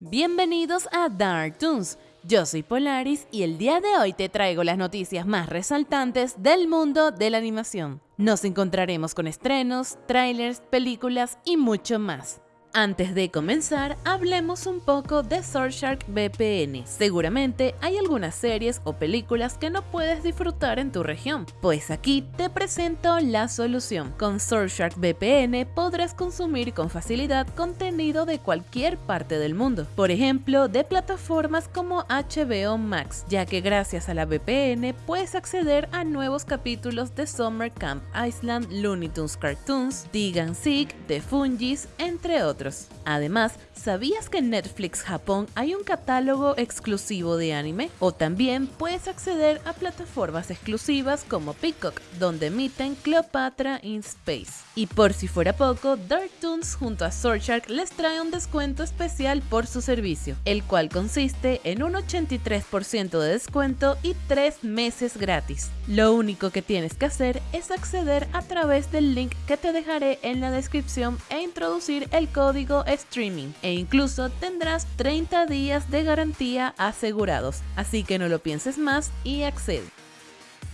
Bienvenidos a Dark Toons. Yo soy Polaris y el día de hoy te traigo las noticias más resaltantes del mundo de la animación. Nos encontraremos con estrenos, trailers, películas y mucho más. Antes de comenzar, hablemos un poco de Surfshark VPN. Seguramente hay algunas series o películas que no puedes disfrutar en tu región, pues aquí te presento la solución. Con Surfshark VPN podrás consumir con facilidad contenido de cualquier parte del mundo, por ejemplo de plataformas como HBO Max, ya que gracias a la VPN puedes acceder a nuevos capítulos de Summer Camp Island, Looney Tunes Cartoons, Dig Seek, The Fungis, entre otros. Además, ¿sabías que en Netflix Japón hay un catálogo exclusivo de anime? O también puedes acceder a plataformas exclusivas como Peacock, donde emiten Cleopatra in Space. Y por si fuera poco, Dark Toons junto a Surfshark les trae un descuento especial por su servicio, el cual consiste en un 83% de descuento y 3 meses gratis. Lo único que tienes que hacer es acceder a través del link que te dejaré en la descripción e introducir el código streaming e incluso tendrás 30 días de garantía asegurados, así que no lo pienses más y accede.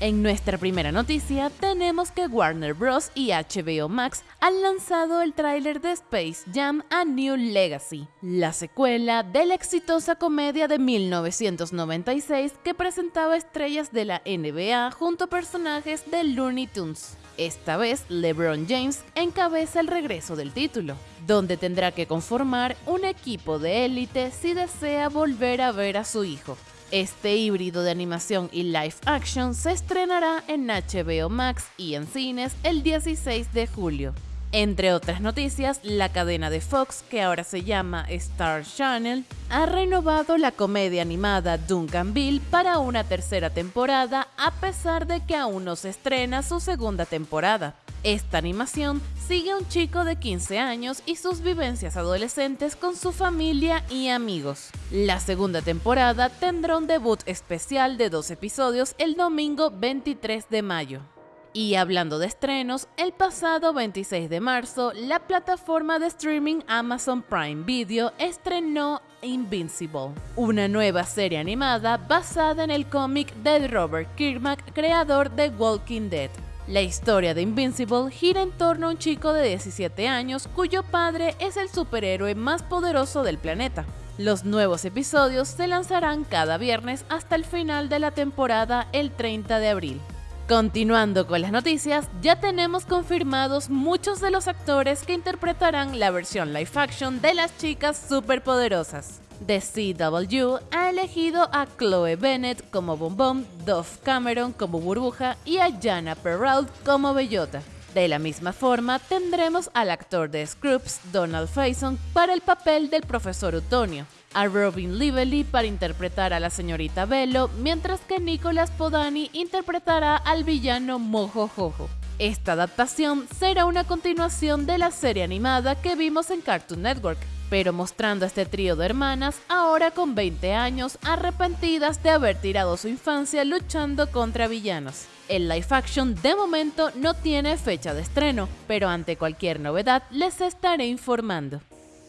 En nuestra primera noticia tenemos que Warner Bros. y HBO Max han lanzado el tráiler de Space Jam A New Legacy, la secuela de la exitosa comedia de 1996 que presentaba estrellas de la NBA junto a personajes de Looney Tunes. Esta vez, LeBron James encabeza el regreso del título, donde tendrá que conformar un equipo de élite si desea volver a ver a su hijo. Este híbrido de animación y live action se estrenará en HBO Max y en cines el 16 de julio. Entre otras noticias, la cadena de Fox, que ahora se llama Star Channel, ha renovado la comedia animada Duncanville para una tercera temporada a pesar de que aún no se estrena su segunda temporada. Esta animación sigue a un chico de 15 años y sus vivencias adolescentes con su familia y amigos. La segunda temporada tendrá un debut especial de dos episodios el domingo 23 de mayo. Y hablando de estrenos, el pasado 26 de marzo, la plataforma de streaming Amazon Prime Video estrenó Invincible, una nueva serie animada basada en el cómic de Robert Kirkman, creador de Walking Dead. La historia de Invincible gira en torno a un chico de 17 años cuyo padre es el superhéroe más poderoso del planeta. Los nuevos episodios se lanzarán cada viernes hasta el final de la temporada el 30 de abril. Continuando con las noticias, ya tenemos confirmados muchos de los actores que interpretarán la versión live action de las chicas superpoderosas. The CW ha elegido a Chloe Bennett como Bombón, Dove Cameron como Burbuja y a Jana Perrault como Bellota. De la misma forma, tendremos al actor de Scrubs, Donald Faison, para el papel del profesor Utonio, a Robin Lively para interpretar a la señorita Bello, mientras que Nicolas Podani interpretará al villano Mojo Jojo. Esta adaptación será una continuación de la serie animada que vimos en Cartoon Network, pero mostrando a este trío de hermanas ahora con 20 años arrepentidas de haber tirado su infancia luchando contra villanos. El live action de momento no tiene fecha de estreno, pero ante cualquier novedad les estaré informando.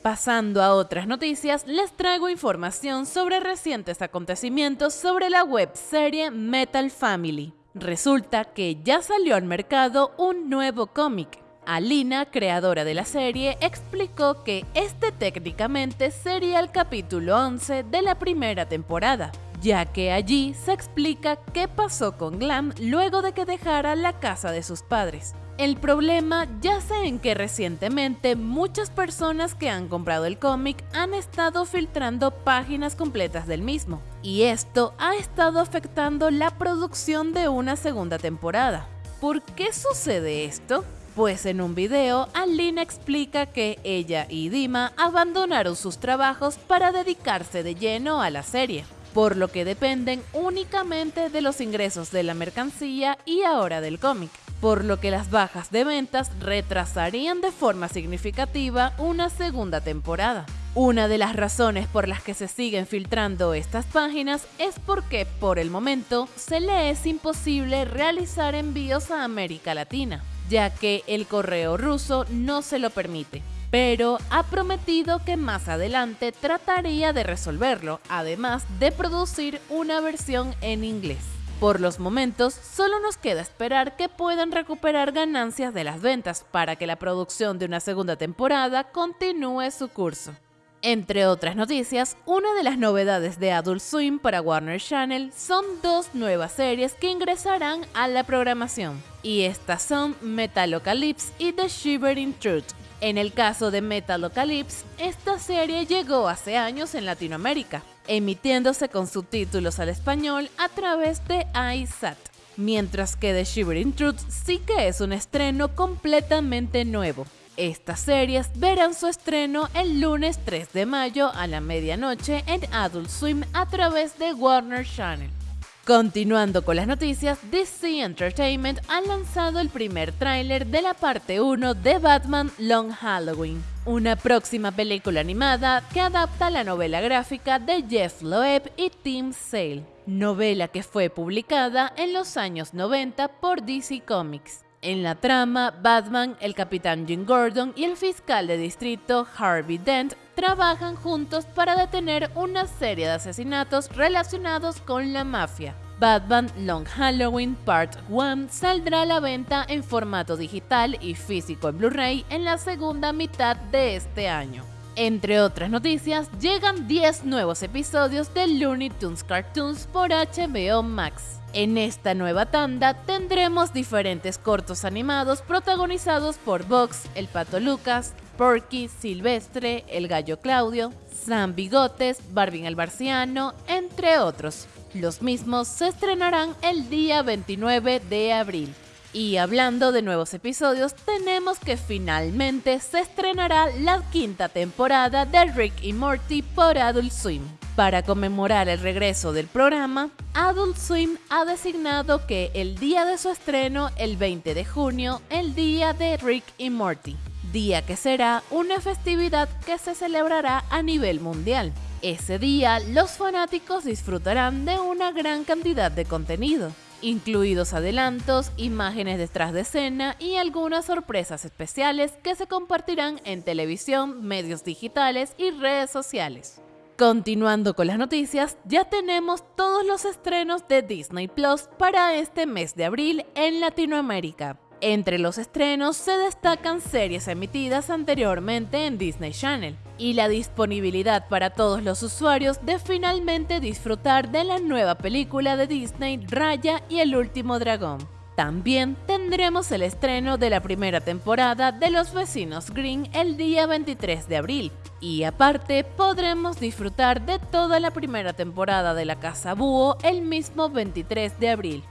Pasando a otras noticias, les traigo información sobre recientes acontecimientos sobre la webserie Metal Family. Resulta que ya salió al mercado un nuevo cómic. Alina, creadora de la serie, explicó que este técnicamente sería el capítulo 11 de la primera temporada, ya que allí se explica qué pasó con Glam luego de que dejara la casa de sus padres. El problema yace en que recientemente muchas personas que han comprado el cómic han estado filtrando páginas completas del mismo, y esto ha estado afectando la producción de una segunda temporada. ¿Por qué sucede esto? Pues en un video, Alina explica que ella y Dima abandonaron sus trabajos para dedicarse de lleno a la serie por lo que dependen únicamente de los ingresos de la mercancía y ahora del cómic, por lo que las bajas de ventas retrasarían de forma significativa una segunda temporada. Una de las razones por las que se siguen filtrando estas páginas es porque por el momento se le es imposible realizar envíos a América Latina, ya que el correo ruso no se lo permite. pero ha prometido que más adelante trataría de resolverlo, además de producir una versión en inglés. Por los momentos, solo nos queda esperar que puedan recuperar ganancias de las ventas para que la producción de una segunda temporada continúe su curso. Entre otras noticias, una de las novedades de Adult Swim para Warner Channel son dos nuevas series que ingresarán a la programación, y estas son Metalocalypse y The Shivering Truth. En el caso de Metalocalypse, esta serie llegó hace años en Latinoamérica, emitiéndose con subtítulos al español a través de iSat, mientras que The Shivering Truth sí que es un estreno completamente nuevo. Estas series verán su estreno el lunes 3 de mayo a la medianoche en Adult Swim a través de Warner Channel. Continuando con las noticias, DC Entertainment ha lanzado el primer tráiler de la parte 1 de Batman Long Halloween, una próxima película animada que adapta la novela gráfica de Jeff Loeb y Tim Sale, novela que fue publicada en los años 90 por DC Comics. En la trama, Batman, el capitán Jim Gordon y el fiscal de distrito Harvey Dent trabajan juntos para detener una serie de asesinatos relacionados con la mafia. Batman Long Halloween Part 1 saldrá a la venta en formato digital y físico en Blu-ray en la segunda mitad de este año. Entre otras noticias, llegan 10 nuevos episodios de Looney Tunes Cartoons por HBO Max. En esta nueva tanda tendremos diferentes cortos animados protagonizados por Vox, el Pato Lucas, Porky, Silvestre, el Gallo Claudio, Sam Bigotes, Barbin el Barciano, entre otros. Los mismos se estrenarán el día 29 de abril. Y hablando de nuevos episodios, tenemos que finalmente se estrenará la quinta temporada de Rick y Morty por Adult Swim. Para conmemorar el regreso del programa, Adult Swim ha designado que el día de su estreno, el 20 de junio, el día de Rick y Morty, día que será una festividad que se celebrará a nivel mundial. Ese día, los fanáticos disfrutarán de una gran cantidad de contenido, incluidos adelantos, imágenes detrás de escena y algunas sorpresas especiales que se compartirán en televisión, medios digitales y redes sociales. Continuando con las noticias, ya tenemos todos los estrenos de Disney Plus para este mes de abril en Latinoamérica. Entre los estrenos se destacan series emitidas anteriormente en Disney Channel y la disponibilidad para todos los usuarios de finalmente disfrutar de la nueva película de Disney Raya y el último dragón. También tendremos el estreno de la primera temporada de Los Vecinos Green el día 23 de abril. Y aparte podremos disfrutar de toda la primera temporada de La Casa Búho el mismo 23 de abril.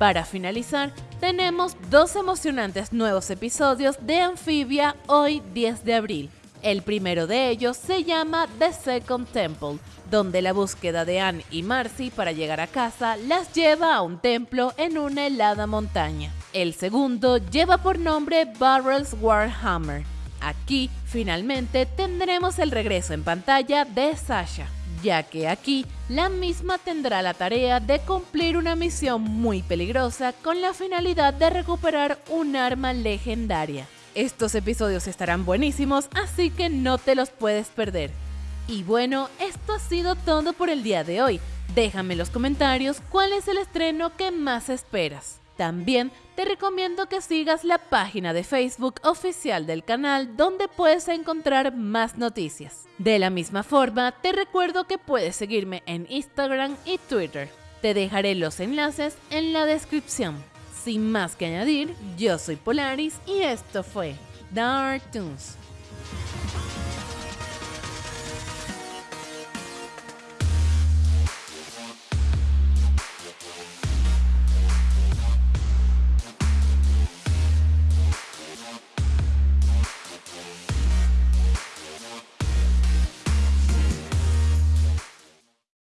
Para finalizar, tenemos dos emocionantes nuevos episodios de Amphibia hoy 10 de abril. El primero de ellos se llama The Second Temple, donde la búsqueda de Anne y Marcy para llegar a casa las lleva a un templo en una helada montaña. El segundo lleva por nombre Barrels Warhammer. Aquí, finalmente, tendremos el regreso en pantalla de Sasha, ya que aquí la misma tendrá la tarea de cumplir una misión muy peligrosa con la finalidad de recuperar un arma legendaria. Estos episodios estarán buenísimos, así que no te los puedes perder. Y bueno, esto ha sido todo por el día de hoy. Déjame en los comentarios cuál es el estreno que más esperas. También te recomiendo que sigas la página de Facebook oficial del canal donde puedes encontrar más noticias. De la misma forma, te recuerdo que puedes seguirme en Instagram y Twitter. Te dejaré los enlaces en la descripción. Sin más que añadir, yo soy Polaris y esto fue Dark Toons.